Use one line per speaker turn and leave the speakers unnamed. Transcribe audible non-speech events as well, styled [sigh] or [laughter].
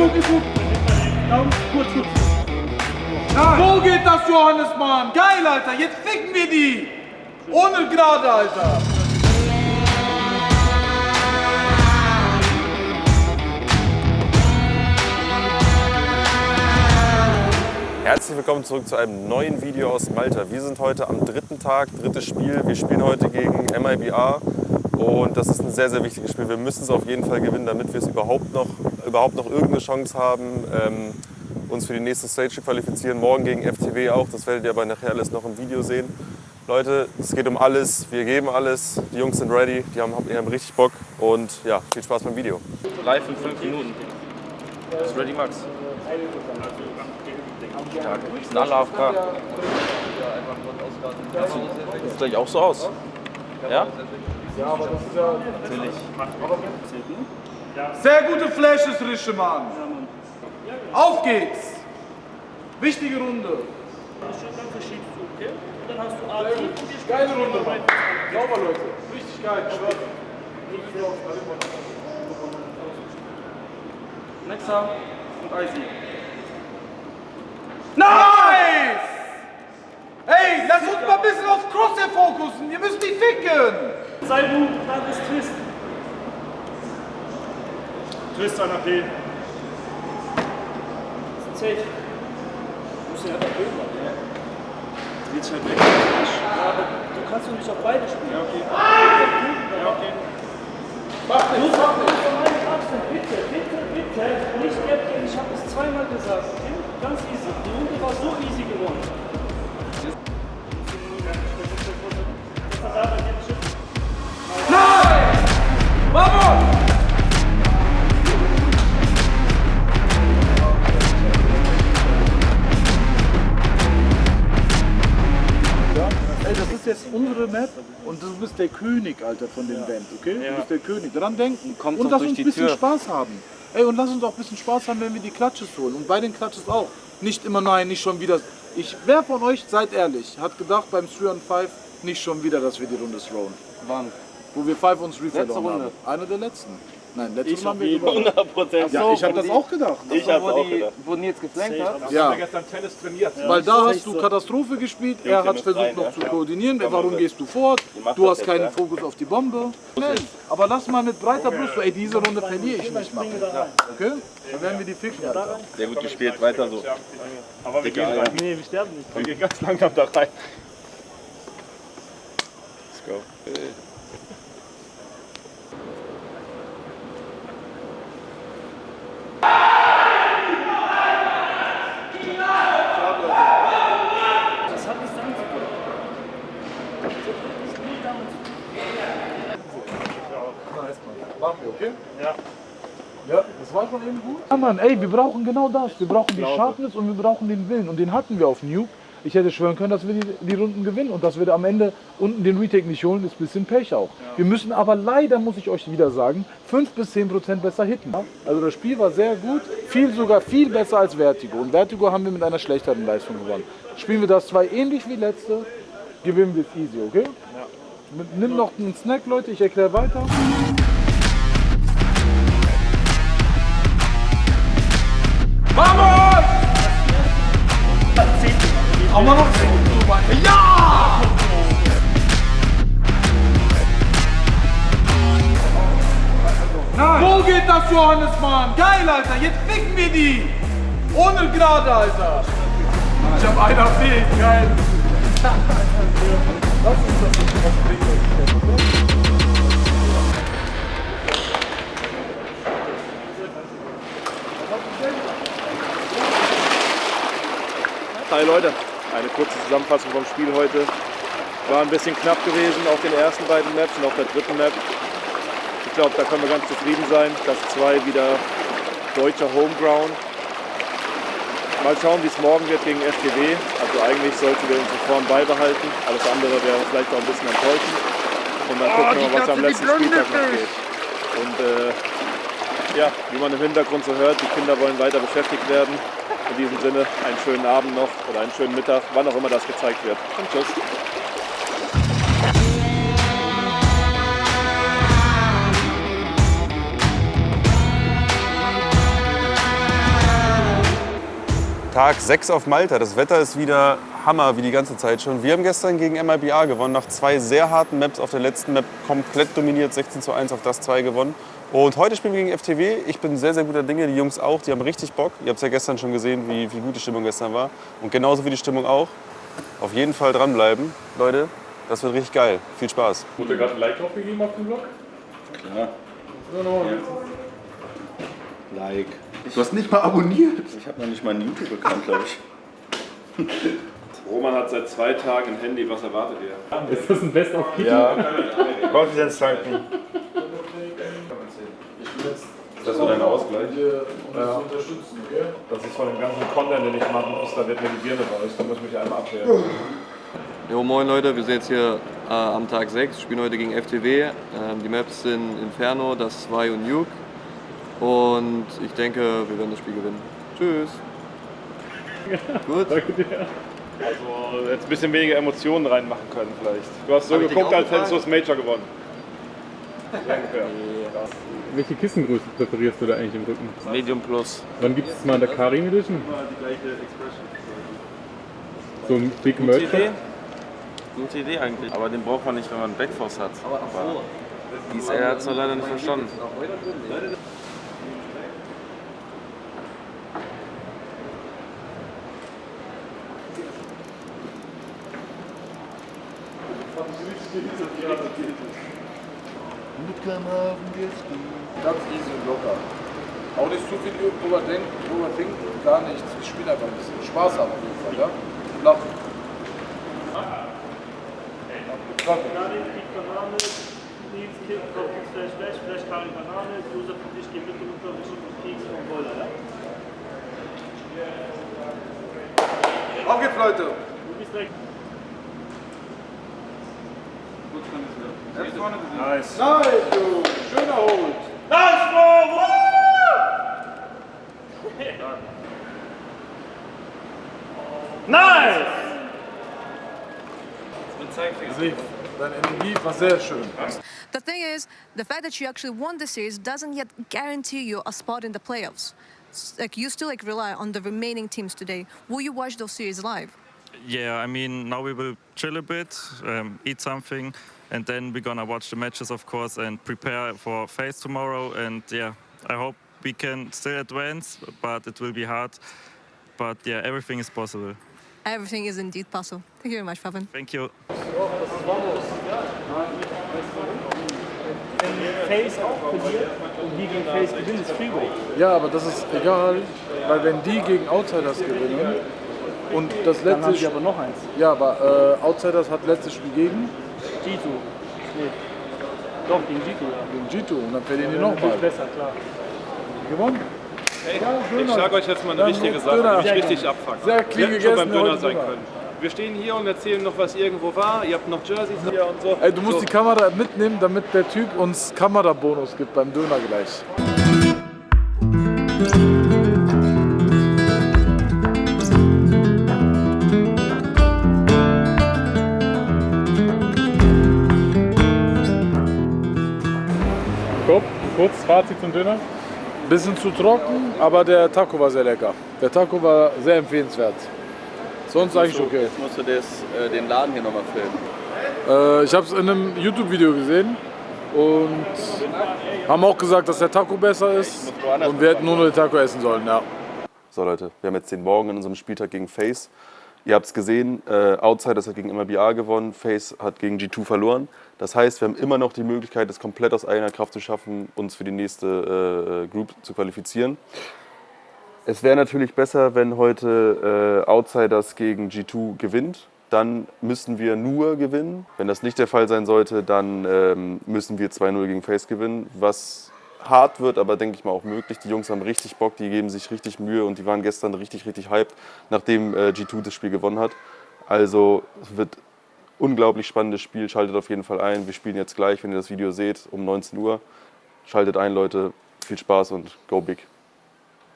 gut, ist. Daumen, kurz, kurz. Wo geht das, Johannes, Mann? Geil, Alter. Jetzt ficken wir die. Ohne gerade, Alter.
Herzlich willkommen zurück zu einem neuen Video aus Malta. Wir sind heute am dritten Tag, drittes Spiel. Wir spielen heute gegen MIBA und das ist ein sehr, sehr wichtiges Spiel. Wir müssen es auf jeden Fall gewinnen, damit wir es überhaupt noch, überhaupt noch irgendeine Chance haben, ähm, uns für die nächste Stage zu qualifizieren. Morgen gegen FTW auch, das werdet ihr aber nachher alles noch im Video sehen. Leute, es geht um alles, wir geben alles, die Jungs sind ready, die haben, die haben richtig Bock und ja, viel Spaß beim Video.
Live in 5 Minuten. Ist ready, Max? Stark. Sind alle AFK. Sieht gleich auch so aus. Ja? Natürlich.
Sehr gute Flashes, Rische, Mann. Auf geht's. Wichtige Runde. Geile Runde, Mann. Sauber, Leute. Richtig geil.
Nexa und Icy.
Nice! Ey, lass uns mal ein bisschen auf Crosshair fokussen. Ihr müsst die ficken.
Sei du, dann ist Twist. Twist an AP. Safe. Du musst den einfach blöd machen. Ja. Willst halt weg. Ja, aber du kannst doch nicht auf beide spielen. Ja, okay. Ja, okay.
Mach
Du
nicht, mach nicht.
bitte, bitte, bitte. Nicht Gap ich habe es zweimal gesagt.
Ist jetzt unsere Map und du bist der König, Alter, von dem Band, okay? Du bist der König. Dran denken.
Kommt
und lass uns ein bisschen
Tür.
Spaß haben. Ey, und lass uns auch ein bisschen Spaß haben, wenn wir die Klatsches holen. Und bei den Klatsches auch. Nicht immer, nein, nicht schon wieder. Ich, wer von euch, seid ehrlich, hat gedacht beim 3 on 5 nicht schon wieder, dass wir die Runde throwen?
Wann?
Wo wir 5 uns Refill
Letzte
haben. Eine der letzten. Nein, letzte Runde haben wir gewonnen.
100 Prozent.
Ja, ich habe das auch gedacht.
Ich habe auch gedacht. Wo Nils geflankt hat.
Ja,
gestern Tennis trainiert.
weil da hast du Katastrophe gespielt, er hat versucht noch zu koordinieren, warum gehst du fort, du hast keinen Fokus auf die Bombe. Schnell. Aber lass mal mit breiter Brust, ey, diese Runde verliere ich nicht machen. Okay? Dann werden wir die ficken.
Sehr gut gespielt, weiter so.
Aber wir gehen rein. Nee, wir sterben nicht.
Wir gehen ganz langsam da rein. Let's go.
Das hat nichts damit zu tun. Das ist nur damit zu tun.
Machen wir, okay?
Ja.
Ja, das war schon eben gut. Ja, Mann, ey, wir brauchen genau das. Wir brauchen die Sharpness und wir brauchen den Willen. Und den hatten wir auf Nuke. Ich hätte schwören können, dass wir die, die Runden gewinnen und dass wir am Ende unten den Retake nicht holen, ist ein bisschen Pech auch. Wir müssen aber leider, muss ich euch wieder sagen, 5 bis 10 Prozent besser hitten. Also das Spiel war sehr gut, viel sogar viel besser als Vertigo. Und Vertigo haben wir mit einer schlechteren Leistung gewonnen. Spielen wir das zwei ähnlich wie letzte, gewinnen wir es easy, okay? Mit- Nimm noch einen Snack, Leute, ich erkläre weiter. Aber noch 10 Minuten weiter. Ja! Wo geht das, Johannes, Mann? Geil, Alter. Jetzt ficken wir die. Ohne gerade, Alter. Ich hab auf dich. Geil. Lass uns das nicht.
Hi Leute, eine kurze Zusammenfassung vom Spiel heute. War ein bisschen knapp gewesen auf den ersten beiden Maps und auf der dritten Map. Ich glaube, da können wir ganz zufrieden sein. Das 2 wieder deutscher Homeground. Mal schauen, wie es morgen wird gegen FTW. Also eigentlich sollten wir unsere Form beibehalten. Alles andere wäre vielleicht auch ein bisschen enttäuschend. Und dann gucken wir mal, was am letzten Spieltag noch geht. Und äh, ja, wie man im Hintergrund so hört, die Kinder wollen weiter beschäftigt werden. In diesem Sinne einen schönen Abend noch oder einen schönen Mittag, wann auch immer das gezeigt wird. Und tschüss.
Tag 6 auf Malta. Das Wetter ist wieder Hammer, wie die ganze Zeit schon. Wir haben gestern gegen MIBA gewonnen, nach zwei sehr harten Maps. Auf der letzten Map komplett dominiert, 16 zu 1 auf das 2 gewonnen. Und heute spielen wir gegen FTW. Ich bin sehr, sehr guter Dinge. Die Jungs auch. Die haben richtig Bock. Ihr habt es ja gestern schon gesehen, wie, wie gut die Stimmung gestern war. Und genauso wie die Stimmung auch. Auf jeden Fall dranbleiben, Leute. Das wird richtig geil. Viel Spaß.
Wurde gerade ein Like drauf gegeben auf dem Blog?
Klar. Like.
Du hast nicht mal abonniert.
Ich habe noch nicht mal einen YouTube-Account, glaube ich. [laughs]
Roman hat seit zwei Tagen ein Handy, was erwartet ihr?
Ist das ein Best of Kitty?
Ja. Confidence tanken.
Das war dein Ausgleich.
unterstützen, okay?
Das ist von dem ganzen Content, den ich machen muss, da wird mir die Birne raus. Da muss ich mich einmal abwehren.
Jo, moin Leute, wir sind jetzt hier äh, am Tag 6, spielen heute gegen FTW. Ähm, die Maps sind Inferno, das 2 und Nuke. Und ich denke, wir werden das Spiel gewinnen. Tschüss. [laughs] Gut.
Also jetzt ein bisschen weniger Emotionen reinmachen können vielleicht. Du hast so
Hab
geguckt, als hättest du das? Major gewonnen. Ungefähr.
Welche Kissengröße präferierst du da eigentlich im Rücken?
Medium Plus.
Wann gibt es mal in der Karim Edition? So ein Big Merch?
Idee? Gute Idee eigentlich. Aber den braucht man nicht, wenn man einen Backforce hat. Aber DSL hat es noch leider nicht verstanden.
Ganz easy und locker. Auch nicht zu viel überdenken, überdenken, gar nichts. Ich spiele einfach ein bisschen. Spaß haben auf jeden Fall, ja? Und lachen.
Nils Kick, Kopf Slash Slash, Flash Karin Banane, Josef und ich gehen mit und glaube ich und Keks und Boiler, ja?
Auf geht's, Leute!
Du bist direkt.
Nice.
Nice, du! Schön erholt!
Nice, Bro! Nice!
Sieg. Deine Energie war sehr schön.
The thing is, the fact that you actually won the series doesn't yet guarantee you a spot in the playoffs. Like you still like rely on the remaining teams today. Will you watch those series live?
Yeah, I mean, now we will chill a bit, um, eat something, and then we're gonna watch the matches, of course, and prepare for FaZe tomorrow. And yeah, I hope we can still advance, but it will be hard. But yeah, everything is possible.
Everything is indeed possible. Thank you very much, Pavan.
Thank you.
Face auch verliert und die gegen Face gewinnen, ist Freeway.
Ja, aber das ist egal, weil wenn die gegen Outsiders gewinnen und das
Dann haben
letzte
sie aber noch eins.
Ja, aber äh, Outsiders hat letztes Spiel gegen,
G2. Nee. Doch, gegen G2, ja.
gegen G2 und dann verlieren die
Natürlich
nochmal.
besser, klar.
Gewonnen?
Ich sage euch jetzt mal eine
Dann
wichtige Sache,
Döner.
die mich richtig abfuckt.
Sehr
Wir hätten schon beim Döner sein können. Wir stehen hier und erzählen noch, was irgendwo war. Ihr habt noch Jerseys hier und so.
Ey, du musst
so.
die Kamera mitnehmen, damit der Typ uns Kamerabonus gibt beim Döner gleich.
Kurz Fazit zum Döner.
Bisschen zu trocken, aber der Taco war sehr lecker. Der Taco war sehr empfehlenswert. Sonst eigentlich okay.
Jetzt musst du das, äh, den Laden hier nochmal filmen.
Äh, ich habe es in einem YouTube-Video gesehen und haben auch gesagt, dass der Taco besser ist und wir hätten nur noch den Taco essen sollen. Ja.
So Leute, wir haben jetzt den Morgen in unserem Spieltag gegen FaZe. Ihr habt es gesehen, äh, Outsiders hat gegen MRBA gewonnen, FaZe hat gegen G2 verloren. Das heißt, wir haben immer noch die Möglichkeit, es komplett aus eigener Kraft zu schaffen, uns für die nächste äh, Group zu qualifizieren. Es wäre natürlich besser, wenn heute äh, Outsiders gegen G2 gewinnt. Dann müssen wir nur gewinnen. Wenn das nicht der Fall sein sollte, dann ähm, müssen wir 2-0 gegen FaZe gewinnen, was hart wird, aber denke ich mal auch möglich. Die Jungs haben richtig Bock, die geben sich richtig Mühe und die waren gestern richtig, richtig hyped, nachdem äh, G2 das Spiel gewonnen hat. Also es wird unglaublich spannendes Spiel. Schaltet auf jeden Fall ein. Wir spielen jetzt gleich, wenn ihr das Video seht, um 19 Uhr. Schaltet ein, Leute. Viel Spaß und go big.